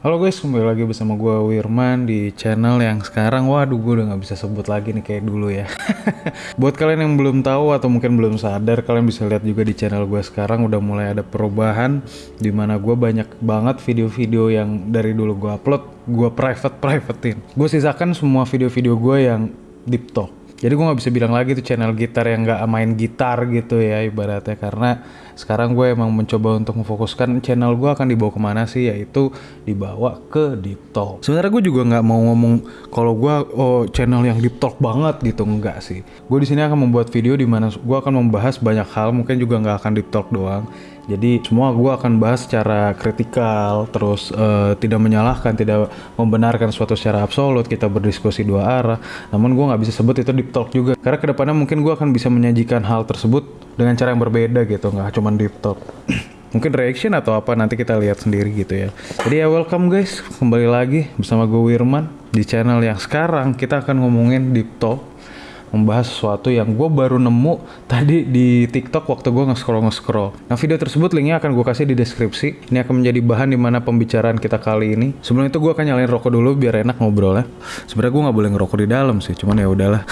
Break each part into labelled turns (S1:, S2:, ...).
S1: Halo guys, kembali lagi bersama gue Wirman di channel yang sekarang. Waduh gue udah gak bisa sebut lagi nih kayak dulu ya. Buat kalian yang belum tahu atau mungkin belum sadar Kalian bisa lihat juga di channel gue sekarang udah mulai ada perubahan Di mana gue banyak banget video-video yang dari dulu gue upload Gue private-privatein. Gue sisakan semua video-video gue yang deep talk. Jadi gue nggak bisa bilang lagi tuh channel gitar yang nggak main gitar gitu ya ibaratnya. Karena sekarang gue emang mencoba untuk memfokuskan channel gue akan dibawa ke mana sih yaitu dibawa ke deep talk. Sebenarnya gue juga nggak mau ngomong kalau gue oh channel yang deep talk banget gitu enggak sih. Gue di sini akan membuat video di mana gue akan membahas banyak hal mungkin juga nggak akan deep talk doang jadi semua gue akan bahas secara kritikal, terus uh, tidak menyalahkan, tidak membenarkan suatu secara absolut. Kita berdiskusi dua arah. Namun gue nggak bisa sebut itu deep talk juga. Karena ke depannya mungkin gue akan bisa menyajikan hal tersebut dengan cara yang berbeda gitu, nggak cuma deep talk. mungkin reaction atau apa nanti kita lihat sendiri gitu ya. Jadi ya welcome guys, kembali lagi bersama gue Wirman di channel yang sekarang kita akan ngomongin deep talk membahas sesuatu yang gue baru nemu tadi di TikTok waktu gue nge-scroll nge-scroll. Nah video tersebut linknya akan gue kasih di deskripsi. Ini akan menjadi bahan di mana pembicaraan kita kali ini. Sebelum itu gue akan nyalain rokok dulu biar enak ngobrolnya. Sebenarnya gue nggak boleh ngerokok di dalam sih, cuman ya udahlah.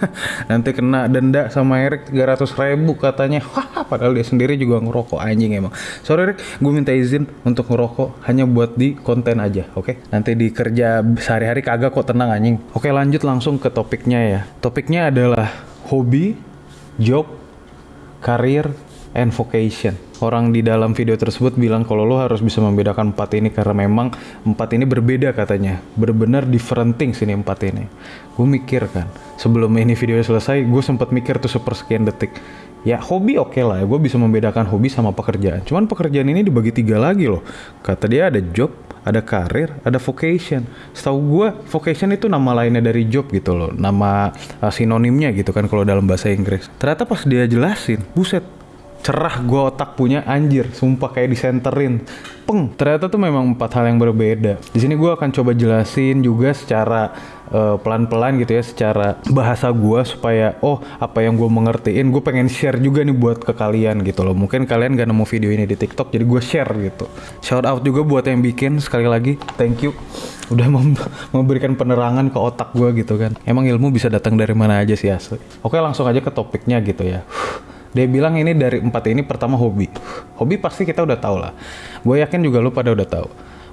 S1: Nanti kena denda sama Erik 300 ribu katanya. Wah, padahal dia sendiri juga ngerokok anjing emang. Sorry Erik, gue minta izin untuk ngerokok hanya buat di konten aja, oke? Okay? Nanti di kerja sehari-hari kagak kok tenang anjing. Oke lanjut langsung ke topiknya ya. Topiknya adalah hobi, job, karir, and vocation. Orang di dalam video tersebut bilang kalau lo harus bisa membedakan empat ini karena memang empat ini berbeda katanya. Benar-benar different things ini empat ini. Gue mikir kan, sebelum ini video selesai, gue sempat mikir tuh sepersekian detik. Ya hobi oke okay lah, gue bisa membedakan hobi sama pekerjaan. Cuman pekerjaan ini dibagi tiga lagi loh. Kata dia ada job, ada karir, ada vocation. Setahu gue, vocation itu nama lainnya dari job gitu loh, nama uh, sinonimnya gitu kan kalau dalam bahasa Inggris. Ternyata pas dia jelasin, buset, cerah gue otak punya anjir, sumpah kayak disenterin. Peng, ternyata tuh memang empat hal yang berbeda. Di sini gue akan coba jelasin juga secara uh, pelan-pelan gitu ya, secara bahasa gue supaya oh apa yang gue mengertiin, gue pengen share juga nih buat ke kalian gitu loh. Mungkin kalian gak nemu video ini di TikTok, jadi gue share gitu. Shout out juga buat yang bikin sekali lagi, thank you udah memberikan penerangan ke otak gue gitu kan. Emang ilmu bisa datang dari mana aja sih asli. Oke langsung aja ke topiknya gitu ya. Dia bilang ini dari empat ini pertama hobi. Hobi pasti kita udah tahu lah. Gue yakin juga lu pada udah tahu.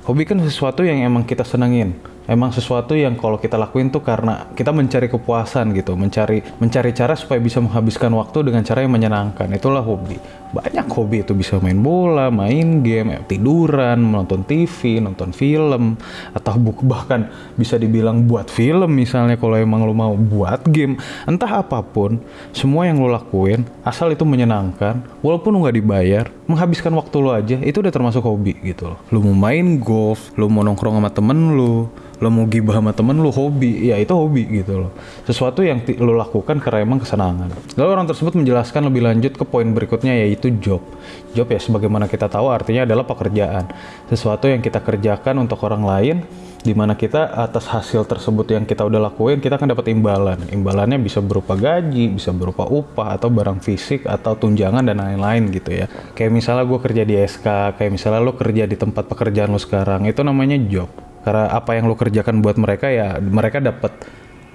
S1: Hobi kan sesuatu yang emang kita senengin emang sesuatu yang kalau kita lakuin tuh karena kita mencari kepuasan gitu, mencari mencari cara supaya bisa menghabiskan waktu dengan cara yang menyenangkan. Itulah hobi. Banyak hobi itu bisa main bola, main game, tiduran, menonton TV, nonton film, atau bahkan bisa dibilang buat film misalnya kalau emang lo mau buat game. Entah apa pun, semua yang lo lakuin asal itu menyenangkan, walaupun lo nggak dibayar, menghabiskan waktu lo aja itu udah termasuk hobi gitu loh. Lo mau main golf, lo mau nongkrong sama temen lo, lo mau gibah sama temen lo hobi. Ya itu hobi gitu loh. Sesuatu yang lo lakukan karena emang kesenangan. Lalu orang tersebut menjelaskan lebih lanjut ke poin berikutnya yaitu job. Job ya sebagaimana kita tahu artinya adalah pekerjaan. Sesuatu yang kita kerjakan untuk orang lain di mana kita atas hasil tersebut yang kita udah lakuin kita akan dapat imbalan. Imbalannya bisa berupa gaji bisa berupa upah atau barang fisik atau tunjangan dan lain-lain gitu ya. Kayak misalnya gue kerja di SK kayak misalnya lo kerja di tempat pekerjaan lo sekarang itu namanya job karena apa yang lo kerjakan buat mereka ya mereka dapat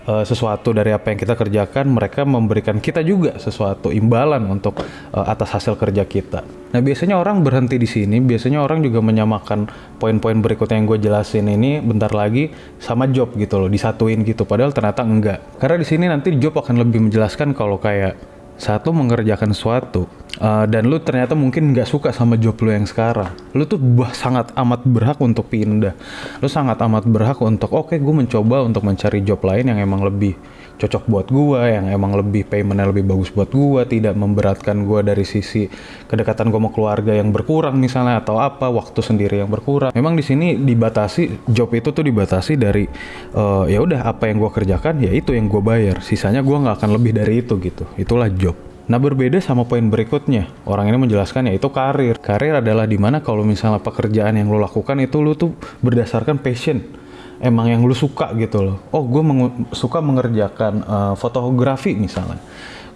S1: uh, sesuatu dari apa yang kita kerjakan mereka memberikan kita juga sesuatu imbalan untuk uh, atas hasil kerja kita. Nah biasanya orang berhenti di sini biasanya orang juga menyamakan poin-poin berikutnya yang gue jelasin ini bentar lagi sama job gitu loh disatuin gitu padahal ternyata enggak. Karena di sini nanti job akan lebih menjelaskan kalau kayak saat lo mengerjakan sesuatu uh, dan lu ternyata mungkin nggak suka sama job lu yang sekarang, lu tuh bah, sangat amat berhak untuk pindah. Lu sangat amat berhak untuk oke okay, gue mencoba untuk mencari job lain yang emang lebih cocok buat gua, yang emang lebih paymentnya lebih bagus buat gua, tidak memberatkan gua dari sisi kedekatan gua sama keluarga yang berkurang misalnya atau apa, waktu sendiri yang berkurang. Memang di sini dibatasi job itu tuh dibatasi dari uh, ya udah apa yang gua kerjakan ya itu yang gua bayar, sisanya gua nggak akan lebih dari itu gitu. Itulah job. Nah berbeda sama poin berikutnya, orang ini menjelaskan yaitu karir. Karir adalah di mana kalau misalnya pekerjaan yang lo lakukan itu lo tuh berdasarkan passion. Emang yang lo suka gitu loh. Oh gue meng suka mengerjakan uh, fotografi misalnya.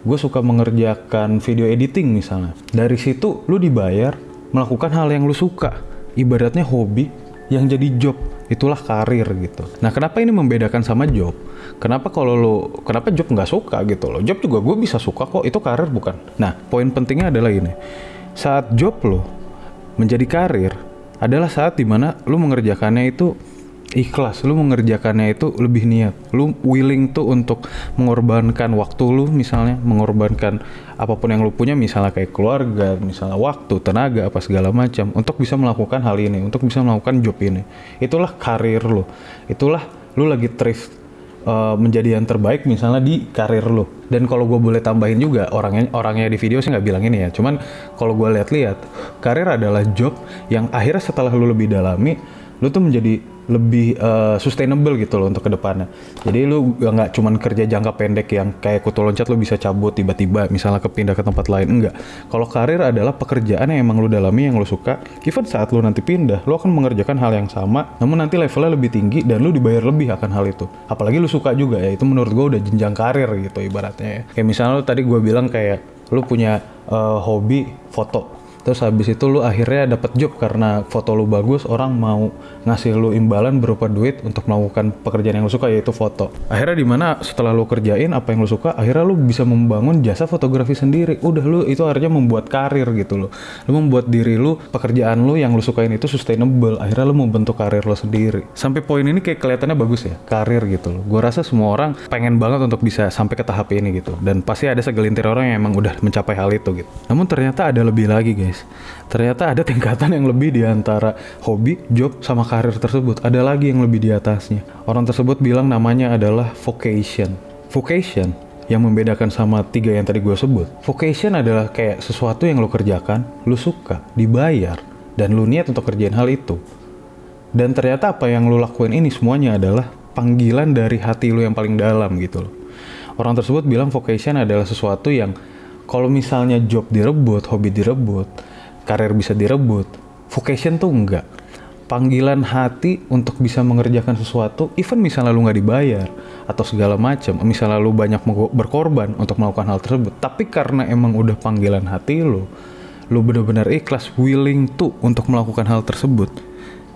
S1: Gue suka mengerjakan video editing misalnya. Dari situ lo dibayar melakukan hal yang lo suka. Ibaratnya hobi yang jadi job itulah karir gitu. Nah kenapa ini membedakan sama job? Kenapa kalau lo kenapa job nggak suka gitu loh? Job juga gue bisa suka kok itu karir bukan? Nah poin pentingnya adalah ini saat job lo menjadi karir adalah saat di mana lo mengerjakannya itu ikhlas. Lu mengerjakannya itu lebih niat. Lu willing tuh untuk mengorbankan waktu lu misalnya mengorbankan apa pun yang lu punya misalnya kayak keluarga misalnya waktu tenaga apa segala macam untuk bisa melakukan hal ini untuk bisa melakukan job ini. Itulah karir lu. Itulah lu lagi thrift uh, menjadi yang terbaik misalnya di karir lu. Dan kalau gue boleh tambahin juga orangnya orangnya di video sih nggak bilang ini ya. Cuman kalau gue lihat-lihat karir adalah job yang akhirnya setelah lu lebih dalami lu tuh menjadi lebih uh, sustainable gitu loh untuk ke depannya. Jadi lu nggak cuman kerja jangka pendek yang kayak kutu loncat lu bisa cabut tiba-tiba misalnya kepindah ke tempat lain enggak. Kalau karir adalah pekerjaan yang emang lu dalami yang lu suka. Even saat lu nanti pindah, lu akan mengerjakan hal yang sama, namun nanti levelnya lebih tinggi dan lu dibayar lebih akan hal itu. Apalagi lu suka juga ya, itu menurut gua udah jenjang karir gitu ibaratnya ya. Kayak misalnya lu tadi gua bilang kayak lu punya uh, hobi foto terus habis itu lu akhirnya dapat job karena foto lu bagus orang mau ngasih lu imbalan berupa duit untuk melakukan pekerjaan yang lu suka yaitu foto. Akhirnya di mana setelah lu kerjain apa yang lu suka akhirnya lu bisa membangun jasa fotografi sendiri. Udah lu itu akhirnya membuat karir gitu loh. Lu membuat diri lu pekerjaan lu yang lu sukain itu sustainable. Akhirnya lu membentuk karir lu sendiri. Sampai poin ini kayak kelihatannya bagus ya karir gitu loh. Gue rasa semua orang pengen banget untuk bisa sampai ke tahap ini gitu. Dan pasti ada segelintir orang yang emang udah mencapai hal itu gitu. Namun ternyata ada lebih lagi guys guys. Ternyata ada tingkatan yang lebih di antara hobi, job, sama karir tersebut. Ada lagi yang lebih di atasnya. Orang tersebut bilang namanya adalah vocation. Vocation yang membedakan sama tiga yang tadi gue sebut. Vocation adalah kayak sesuatu yang lo kerjakan, lo suka, dibayar, dan lo niat untuk kerjain hal itu. Dan ternyata apa yang lo lakuin ini semuanya adalah panggilan dari hati lo yang paling dalam gitu loh. Orang tersebut bilang vocation adalah sesuatu yang kalau misalnya job direbut, hobi direbut, karir bisa direbut, vocation tuh enggak. Panggilan hati untuk bisa mengerjakan sesuatu, even misalnya lu nggak dibayar atau segala macam, misalnya lu banyak berkorban untuk melakukan hal tersebut, tapi karena emang udah panggilan hati lu, lu benar-benar ikhlas, willing tuh untuk melakukan hal tersebut,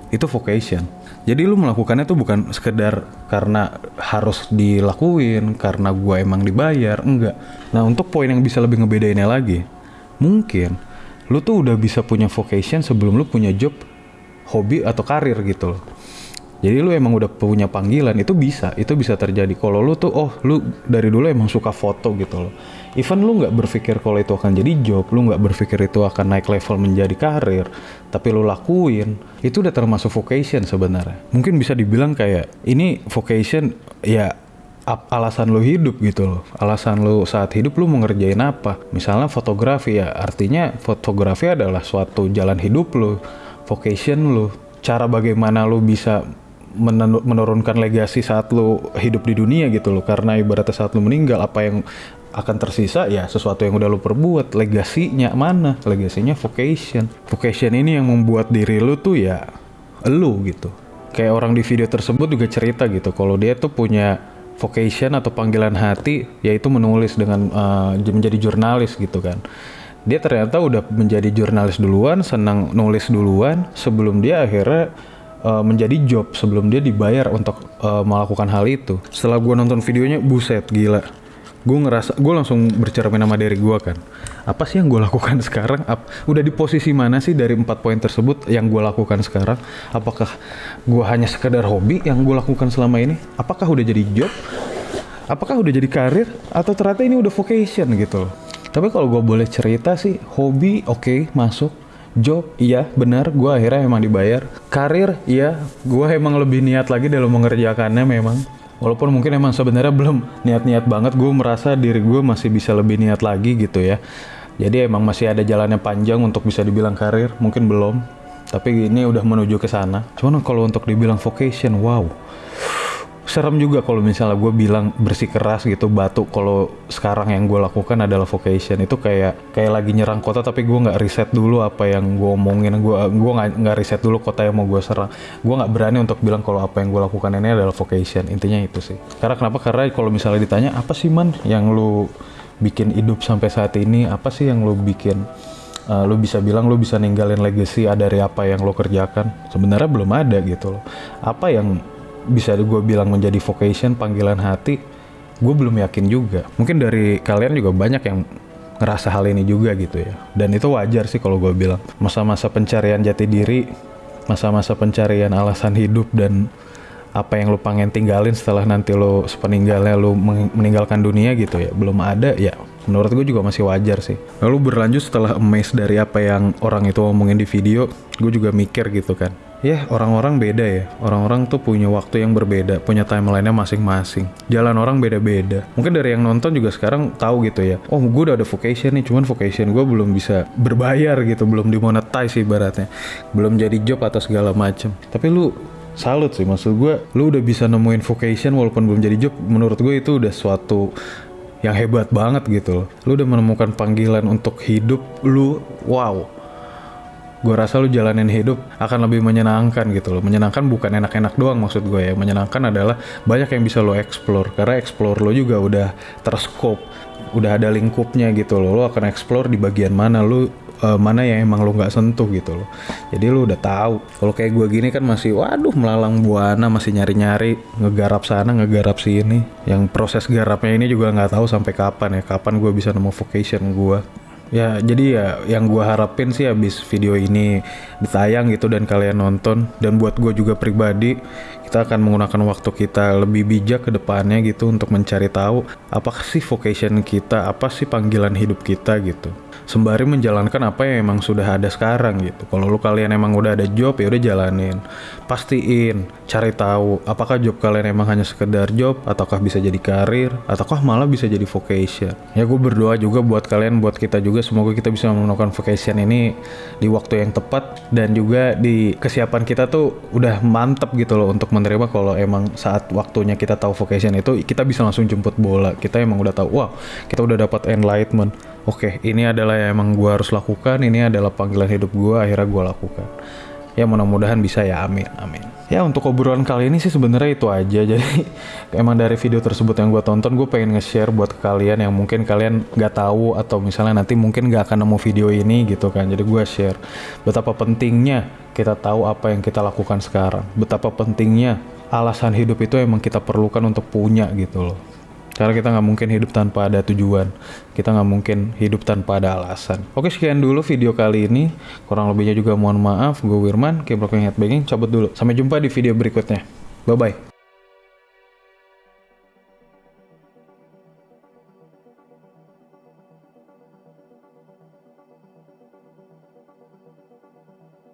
S1: itu vocation jadi lu melakukannya tuh bukan sekedar karena harus dilakuin, karena gue emang dibayar, enggak. Nah untuk poin yang bisa lebih ngebedainnya lagi, mungkin lu tuh udah bisa punya vocation sebelum lu punya job, hobi atau karir gitu loh. Jadi lu emang udah punya panggilan itu bisa, itu bisa terjadi. Kalau lu tuh oh lu dari dulu emang suka foto gitu loh. Even lu nggak berpikir kalau itu akan jadi job, lu nggak berpikir itu akan naik level menjadi karir, tapi lu lakuin, itu udah termasuk vocation sebenarnya. Mungkin bisa dibilang kayak ini vocation ya alasan lu hidup gitu loh. Alasan lu saat hidup lu mau ngerjain apa? Misalnya fotografi ya, artinya fotografi adalah suatu jalan hidup lu, vocation lu, cara bagaimana lu bisa menurunkan legasi saat lu hidup di dunia gitu loh karena ibaratnya saat lu meninggal apa yang akan tersisa ya sesuatu yang udah lu perbuat. Legasinya mana? Legasinya vocation. Vocation ini yang membuat diri lu tuh ya lu gitu. Kayak orang di video tersebut juga cerita gitu. Kalau dia tuh punya vocation atau panggilan hati yaitu menulis dengan uh, menjadi jurnalis gitu kan. Dia ternyata udah menjadi jurnalis duluan senang nulis duluan sebelum dia akhirnya uh, menjadi job sebelum dia dibayar untuk uh, melakukan hal itu. Setelah gue nonton videonya, buset gila. Gue ngerasa, gue langsung bercermin nama dari gue kan. Apa sih yang gue lakukan sekarang? Ap, udah di posisi mana sih dari empat poin tersebut yang gue lakukan sekarang? Apakah gue hanya sekedar hobi yang gue lakukan selama ini? Apakah udah jadi job? Apakah udah jadi karir? Atau ternyata ini udah vocation gitu loh? Tapi kalau gue boleh cerita sih, hobi oke okay, masuk job iya benar gue akhirnya emang dibayar karir iya gue emang lebih niat lagi dalam mengerjakannya memang walaupun mungkin emang sebenarnya belum niat-niat banget gue merasa diri gue masih bisa lebih niat lagi gitu ya. Jadi emang masih ada jalannya panjang untuk bisa dibilang karir mungkin belum. Tapi ini udah menuju ke sana. Cuman kalau untuk dibilang vocation wow serem juga kalau misalnya gue bilang bersih keras gitu batu kalau sekarang yang gue lakukan adalah vocation itu kayak kayak lagi nyerang kota tapi gue nggak riset dulu apa yang gue omongin. Gue gue nggak riset dulu kota yang mau gue serang. Gue nggak berani untuk bilang kalau apa yang gue lakukan ini adalah vocation intinya itu sih. Karena kenapa? Karena kalau misalnya ditanya apa sih man yang lu bikin hidup sampai saat ini? Apa sih yang lu bikin? Uh, lu bisa bilang lu bisa ninggalin legacy dari apa yang lo kerjakan? Sebenarnya belum ada gitu loh. Apa yang bisa gue bilang menjadi vocation panggilan hati gue belum yakin juga. Mungkin dari kalian juga banyak yang ngerasa hal ini juga gitu ya. Dan itu wajar sih kalau gue bilang. Masa-masa pencarian jati diri masa-masa pencarian alasan hidup dan apa yang lu pengen tinggalin setelah nanti lu sepeninggalnya lu meninggalkan dunia gitu ya belum ada ya menurut gue juga masih wajar sih. Lalu berlanjut setelah amazed dari apa yang orang itu ngomongin di video gue juga mikir gitu kan ya orang-orang beda ya. Orang-orang tuh punya waktu yang berbeda punya timelinenya masing-masing. Jalan orang beda-beda. Mungkin dari yang nonton juga sekarang tahu gitu ya. Oh gue udah ada vocation nih cuman vocation gue belum bisa berbayar gitu belum dimonetize ibaratnya. Belum jadi job atau segala macem. Tapi lu salut sih maksud gue lu udah bisa nemuin vocation walaupun belum jadi job menurut gue itu udah suatu yang hebat banget gitu loh. Lu udah menemukan panggilan untuk hidup lu wow gue rasa lu jalanin hidup akan lebih menyenangkan gitu loh. Menyenangkan bukan enak-enak doang maksud gue ya. Menyenangkan adalah banyak yang bisa lo explore. Karena explore lo juga udah terskop udah ada lingkupnya gitu loh. Lo akan explore di bagian mana lo uh, mana yang emang lo nggak sentuh gitu loh. Jadi lo udah tahu. Kalau kayak gue gini kan masih waduh melalang buana masih nyari-nyari. Ngegarap sana ngegarap sini. Yang proses garapnya ini juga nggak tahu sampai kapan ya. Kapan gue bisa nemu vocation gue ya jadi ya yang gue harapin sih habis video ini ditayang gitu dan kalian nonton dan buat gue juga pribadi kita akan menggunakan waktu kita lebih bijak ke depannya gitu untuk mencari tahu apa sih vocation kita apa sih panggilan hidup kita gitu sembari menjalankan apa yang emang sudah ada sekarang gitu. Kalau lu kalian emang udah ada job ya udah jalanin. Pastiin, cari tahu apakah job kalian emang hanya sekedar job ataukah bisa jadi karir ataukah malah bisa jadi vocation. Ya gue berdoa juga buat kalian, buat kita juga semoga kita bisa menemukan vocation ini di waktu yang tepat dan juga di kesiapan kita tuh udah mantep gitu loh untuk menerima kalau emang saat waktunya kita tahu vocation itu kita bisa langsung jemput bola. Kita emang udah tahu, wah kita udah dapat enlightenment oke ini adalah yang emang gue harus lakukan ini adalah panggilan hidup gue akhirnya gue lakukan ya mudah-mudahan bisa ya. Amin amin. Ya untuk obrolan kali ini sih sebenarnya itu aja. Jadi emang dari video tersebut yang gue tonton gue pengen nge-share buat kalian yang mungkin kalian nggak tahu atau misalnya nanti mungkin nggak akan nemu video ini gitu kan. Jadi gue share betapa pentingnya kita tahu apa yang kita lakukan sekarang. Betapa pentingnya alasan hidup itu emang kita perlukan untuk punya gitu loh karena kita nggak mungkin hidup tanpa ada tujuan. Kita nggak mungkin hidup tanpa ada alasan. Oke, sekian dulu video kali ini. Kurang lebihnya juga mohon maaf. Gue Wirman, Keep Rocking Headbanging. Cabut dulu. Sampai jumpa di video berikutnya. Bye-bye.